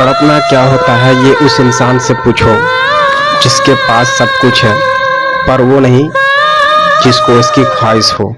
तड़पना क्या होता है, ये उस इंसान से पूछो, जिसके पास सब कुछ है, पर वो नहीं, जिसको इसकी ख्वाहिश हो।